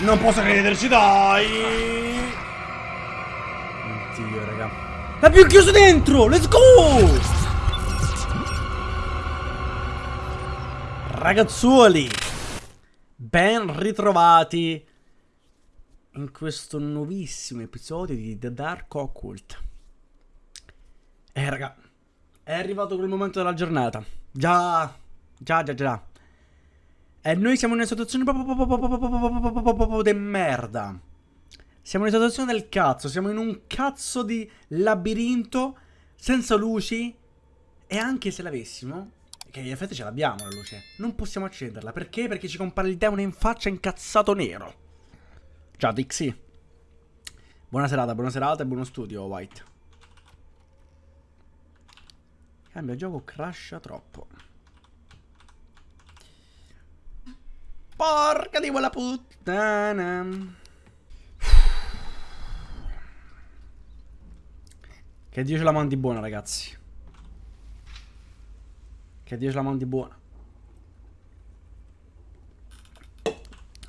Non posso crederci, dai! Oddio, raga. L'abbiamo chiuso dentro! Let's go! Ragazzuoli! Ben ritrovati in questo nuovissimo episodio di The Dark Occult. Eh, raga, è arrivato quel momento della giornata. Già, già, già, già. E noi siamo in una situazione proprio di merda. Siamo in una situazione del cazzo. Siamo in un cazzo di labirinto senza luci. E anche se l'avessimo, che in effetti ce l'abbiamo la luce, non possiamo accenderla. Perché? Perché ci compare il demone in faccia incazzato nero. Ciao Dixie. Buona serata, buona serata e buono studio, White. Cambia gioco, crasha troppo. Porca di quella puttana. Che Dio ce la mandi buona, ragazzi. Che Dio ce la mandi buona.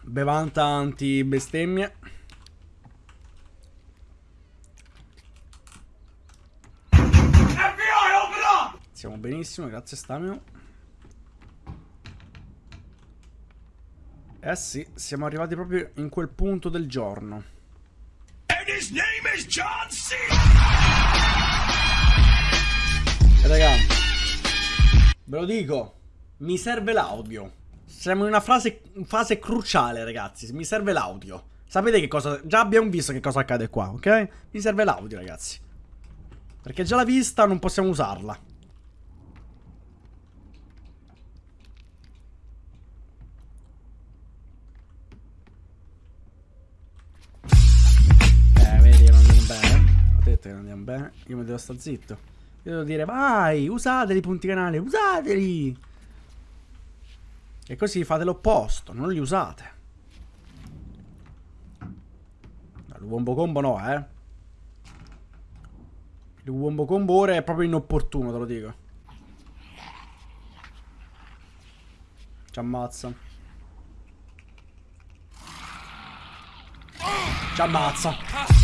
Bevanta anti bestemmie. Siamo benissimo, grazie Stamio. Eh sì, siamo arrivati proprio in quel punto del giorno. E raga, ve lo dico, mi serve l'audio. Siamo in una fase, fase cruciale, ragazzi. Mi serve l'audio. Sapete che cosa... Già abbiamo visto che cosa accade qua, ok? Mi serve l'audio, ragazzi. Perché già la vista non possiamo usarla. Che andiamo bene. Io mi devo stare zitto. Io devo dire, vai, usateli punti canale, usateli! E così fate l'opposto, non li usate. Il wombo combo no, eh. Il wombo combo ora è proprio inopportuno, te lo dico. Ci ammazza. Ci ammazza.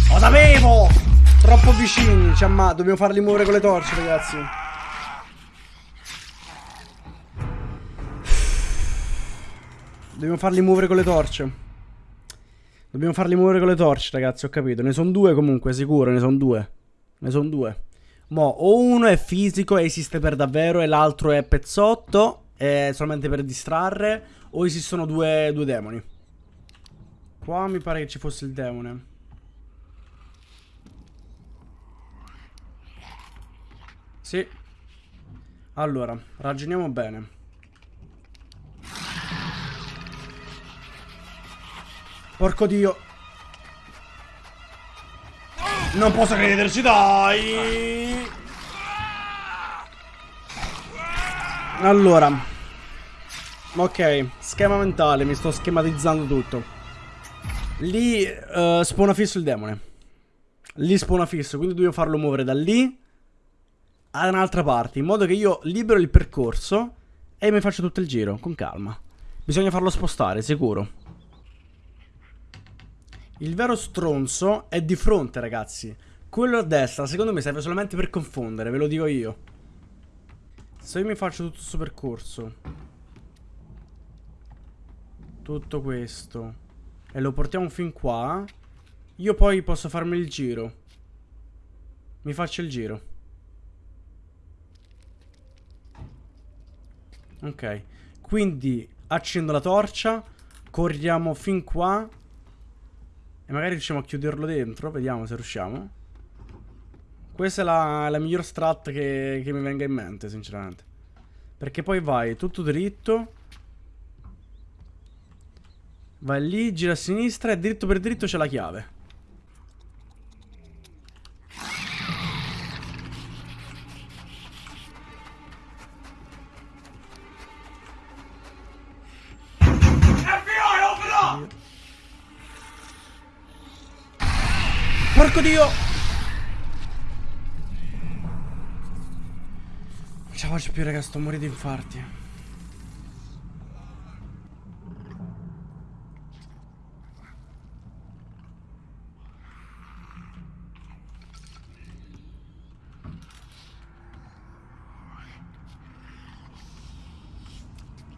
Lo sapevo! Troppo vicini, ci amma dobbiamo farli muovere con le torce, ragazzi. Dobbiamo farli muovere con le torce. Dobbiamo farli muovere con le torce, ragazzi, ho capito. Ne sono due comunque, sicuro, ne sono due. Ne sono due. Mo, o uno è fisico e esiste per davvero e l'altro è pezzotto, è solamente per distrarre, o esistono due, due demoni. Qua mi pare che ci fosse il demone. Sì. Allora, ragioniamo bene. Porco dio. Non posso crederci, dai. Allora. Ok, schema mentale, mi sto schematizzando tutto. Lì uh, spawna fisso il demone. Lì spawna fisso, quindi dobbiamo farlo muovere da lì da un'altra parte, in modo che io libero il percorso e mi faccio tutto il giro, con calma. Bisogna farlo spostare, sicuro. Il vero stronzo è di fronte, ragazzi. Quello a destra, secondo me, serve solamente per confondere, ve lo dico io. Se io mi faccio tutto questo percorso, tutto questo, e lo portiamo fin qua, io poi posso farmi il giro. Mi faccio il giro. Ok. Quindi accendo la torcia. Corriamo fin qua. E magari riusciamo a chiuderlo dentro. Vediamo se riusciamo. Questa è la, la miglior strat che, che mi venga in mente, sinceramente. Perché poi vai tutto dritto. Vai lì, gira a sinistra e dritto per dritto c'è la chiave. faccio più raga, sto morendo di infarti.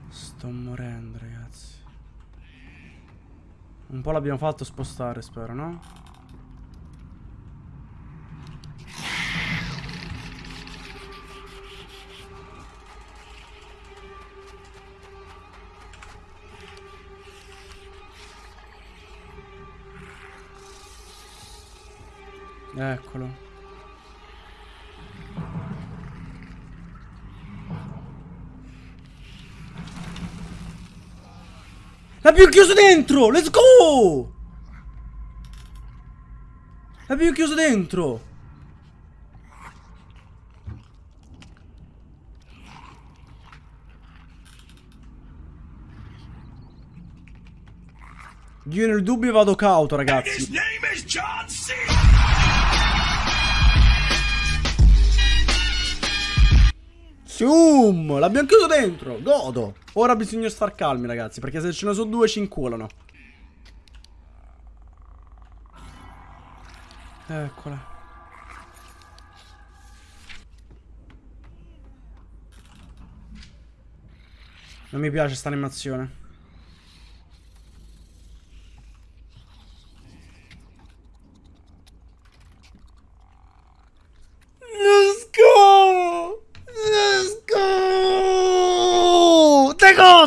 Sto morendo ragazzi. Un po' l'abbiamo fatto spostare spero, no? Eccolo. L'abbiamo chiuso dentro! Let's go! L'abbiamo chiuso dentro! Io nel dubbio vado cauto, ragazzi. Zoom! L'abbiamo chiuso dentro! Godo! Ora bisogna star calmi, ragazzi, perché se ce ne sono due ci inculano. Eccola. Non mi piace sta animazione.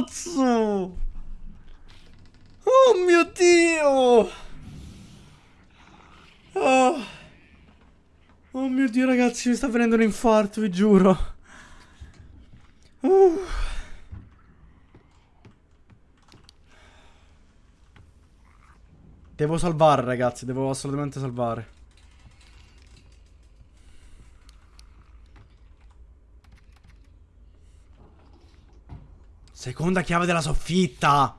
cazzo! Oh mio Dio! Oh. oh mio Dio ragazzi, mi sta venendo un infarto, vi giuro. Uh. Devo salvare ragazzi, devo assolutamente salvare. Seconda chiave della soffitta.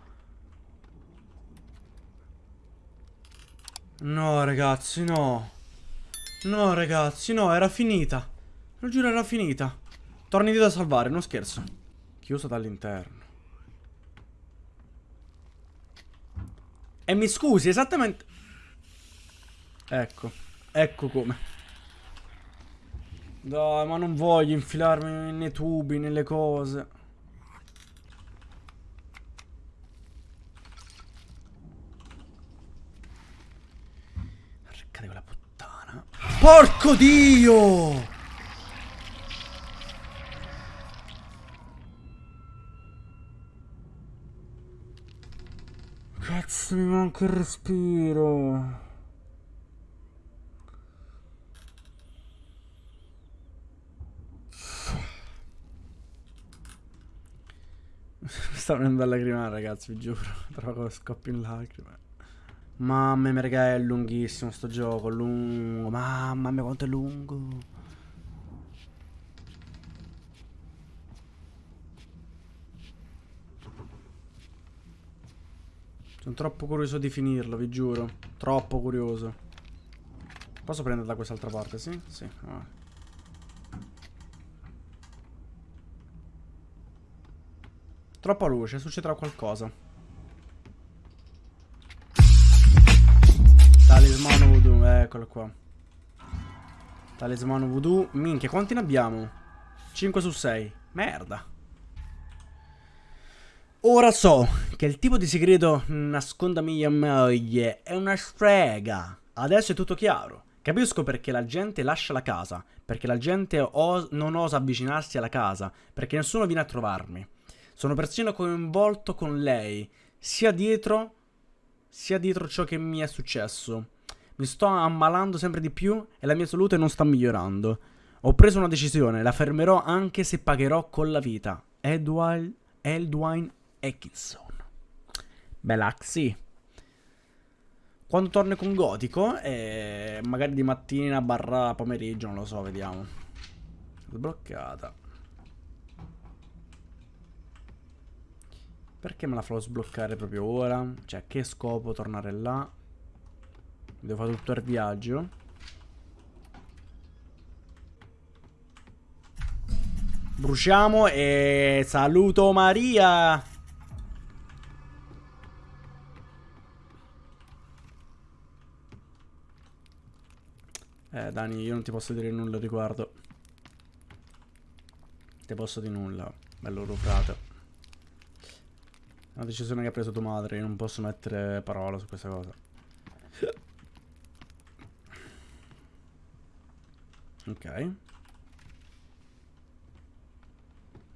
No, ragazzi, no. No, ragazzi, no, era finita. Lo giuro, era finita. Torni da salvare, non scherzo. Chiuso dall'interno. E mi scusi, esattamente... Ecco. Ecco come. Dai, ma non voglio infilarmi nei tubi, nelle cose. Porco Dio! Cazzo, mi manca il respiro. Sta venendo a lacrimare, ragazzi, vi giuro. Però scoppio in lacrime. Mamma mia, raga, è lunghissimo sto gioco, lungo. Mamma mia, quanto è lungo. Sono troppo curioso di finirlo, vi giuro. Troppo curioso. Posso prendere da quest'altra parte, sì? Sì. Ah. Troppa luce, succederà qualcosa. Eccolo qua. Talismano voodoo. Minchia, quanti ne abbiamo? 5 su 6. Merda. Ora so che il tipo di segreto nasconda mia moglie è una strega. Adesso è tutto chiaro. Capisco perché la gente lascia la casa, perché la gente os non osa avvicinarsi alla casa, perché nessuno viene a trovarmi. Sono persino coinvolto con lei, sia dietro sia dietro ciò che mi è successo. Mi sto ammalando sempre di più e la mia salute non sta migliorando. Ho preso una decisione, la fermerò anche se pagherò con la vita. Edward Eldwine Atkinson. Belaxi. Quando torno con Gotico, eh, magari di mattina barra pomeriggio, non lo so, vediamo. Sbloccata. Perché me la farò sbloccare proprio ora? Cioè, che scopo tornare là? Devo fare tutto il viaggio. Bruciamo e saluto Maria! Eh, Dani, io non ti posso dire nulla riguardo. Ti posso dire nulla. Bello ruprato. Una decisione che ha preso tua madre, io non posso mettere parola su questa cosa. Ok.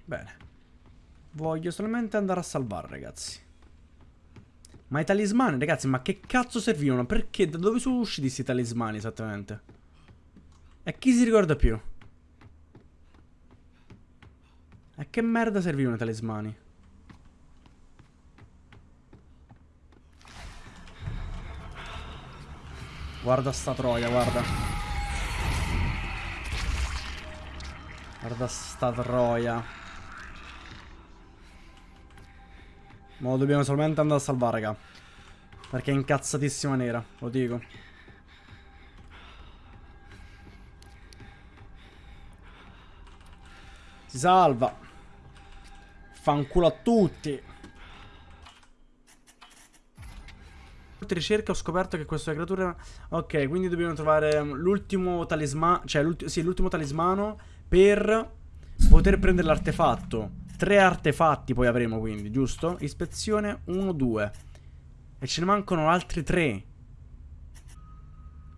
Bene. Voglio solamente andare a salvare, ragazzi. Ma i talismani, ragazzi, ma che cazzo servivano? Perché? Da dove sono usciti questi talismani esattamente? E chi si ricorda più? A che merda servivano i talismani? Guarda sta troia, guarda. Guarda sta troia. Ma lo dobbiamo solamente andare a salvare, raga. Perché è incazzatissima nera, lo dico. Si salva. Fanculo a tutti. ricerca ho scoperto che questa creatura... Ok, quindi dobbiamo trovare l'ultimo talismano... Cioè, l'ultimo sì, talismano per poter prendere l'artefatto. Tre artefatti poi avremo quindi, giusto? Ispezione 1, 2. E ce ne mancano altri tre.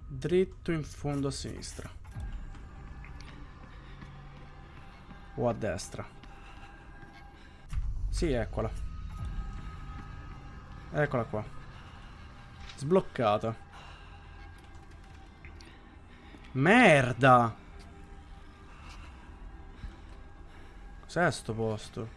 Dritto in fondo a sinistra. O a destra. Sì, eccola. Eccola qua. Sbloccata. Merda! Cos'è sto posto?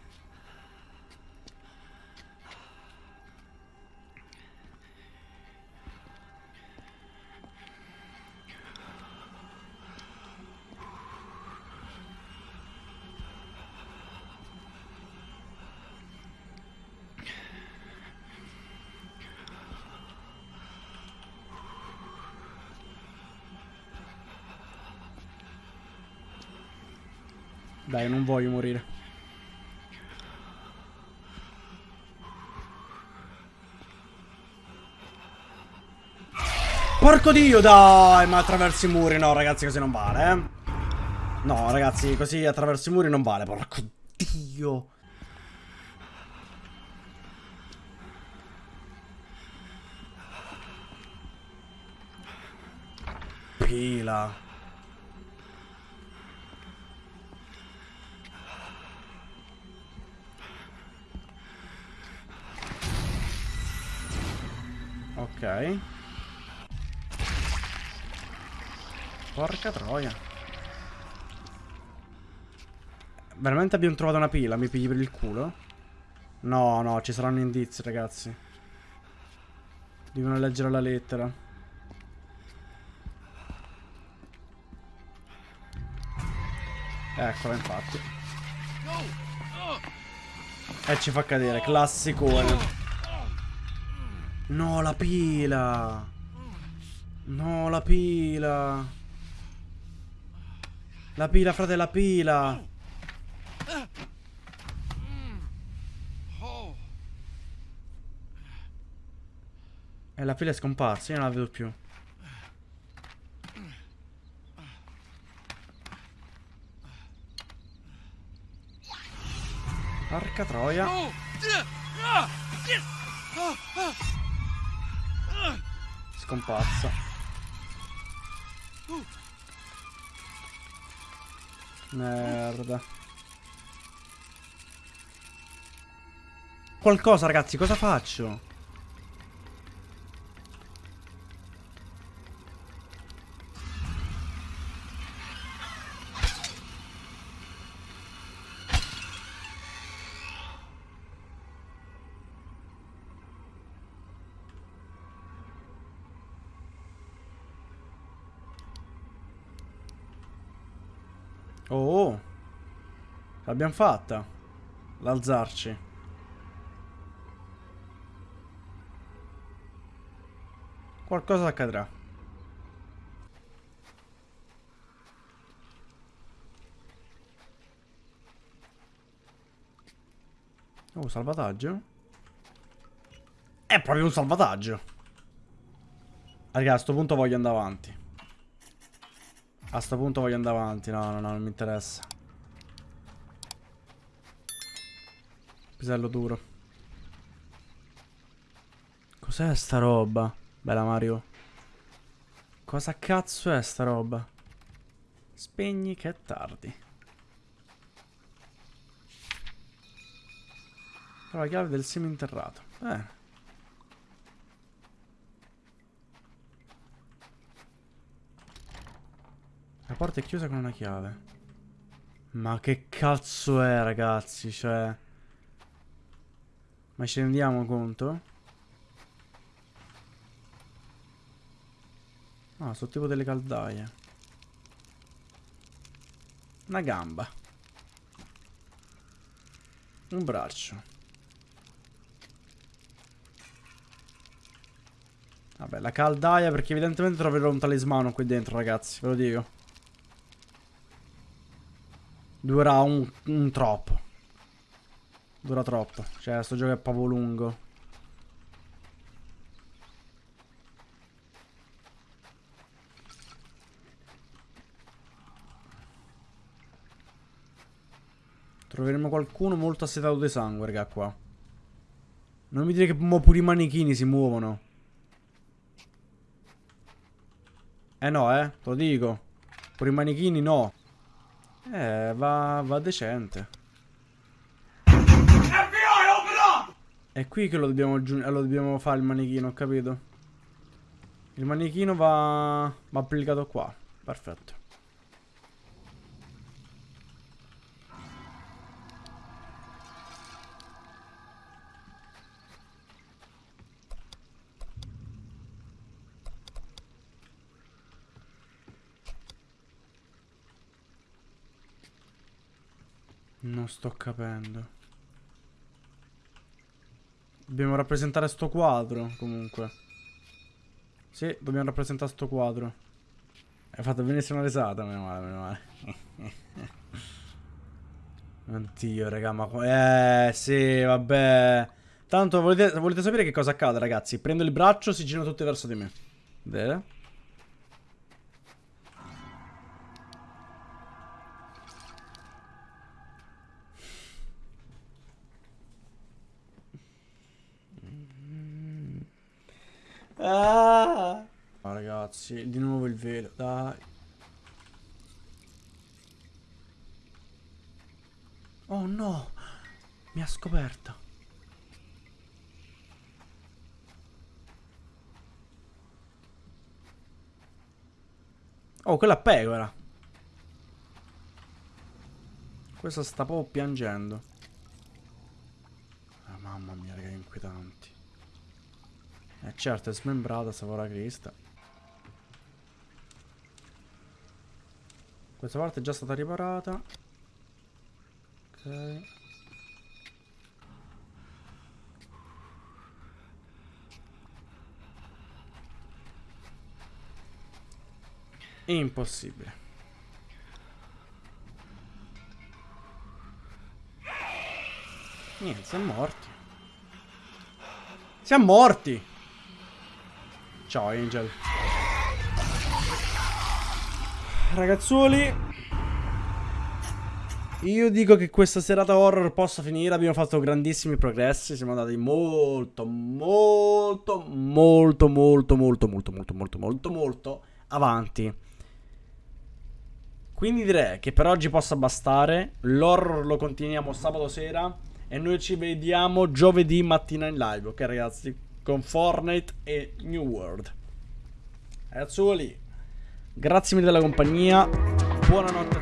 Dai, non voglio morire. Porco dio, dai, ma attraverso i muri, no, ragazzi, così non vale, eh. No, ragazzi, così attraverso i muri non vale, porco dio. Pila. Ok. Porca troia. Veramente abbiamo trovato una pila? Mi pigli per il culo? No, no, ci saranno indizi, ragazzi. Devono leggere la lettera. Eccola, infatti. E ci fa cadere, classicone. No, la pila. No, la pila. La pila, frate, la pila. E la pila è scomparsa, io non la vedo più. Porca troia. Scomparsa. Merda. Qualcosa ragazzi, cosa faccio? L'abbiamo fatta. L'alzarci. Qualcosa accadrà. Oh, salvataggio? È proprio un salvataggio. Raga, a sto punto voglio andare avanti. A sto punto voglio andare avanti. No, no, no, non mi interessa. Pisello duro. Cos'è sta roba? Bella Mario. Cosa cazzo è sta roba? Spegni che è tardi. La chiave del seminterrato. Eh. La porta è chiusa con una chiave. Ma che cazzo è, ragazzi? Cioè... Ma ci rendiamo conto? Ah, sono tipo delle caldaie. Una gamba. Un braccio. Vabbè, la caldaia perché evidentemente troverò un talismano qui dentro, ragazzi, ve lo dico. Durerà un, un troppo. Dura troppo. Cioè, sto gioco è proprio lungo. Troveremo qualcuno molto assetato di sangue, raga, qua. Non mi dire che pure i manichini si muovono. Eh no, eh, te lo dico. Pure i manichini no. Eh, va, va decente. È qui che lo dobbiamo, lo dobbiamo fare il manichino, ho capito. Il manichino va, va applicato qua. Perfetto. Non sto capendo. Dobbiamo rappresentare sto quadro, comunque. Sì, dobbiamo rappresentare sto quadro. Hai fatto benissimo una risata, meno male, meno male. Oddio, raga, ma... Eh, sì, vabbè. Tanto, volete, volete sapere che cosa accade, ragazzi? Prendo il braccio, si girano tutti verso di me. Vedete? Ah. Oh, ragazzi, di nuovo il velo, dai. Oh no, mi ha scoperta. Oh, quella pecora. Questa sta proprio piangendo. Oh, mamma mia, che inquietanti. Eh certo, è smembrata, savora Crista. Questa parte è già stata riparata. Ok. Impossibile. Niente, siamo morti. Siamo morti! Ciao Angel. Ragazzuoli. Io dico che questa serata horror possa finire. Abbiamo fatto grandissimi progressi. Siamo andati molto, molto, molto, molto, molto, molto, molto, molto, molto, molto avanti. Quindi direi che per oggi possa bastare. L'horror lo continuiamo sabato sera. E noi ci vediamo giovedì mattina in live. Ok ragazzi? Con Fortnite e New World. Ragazzuoli, grazie mille della compagnia, buonanotte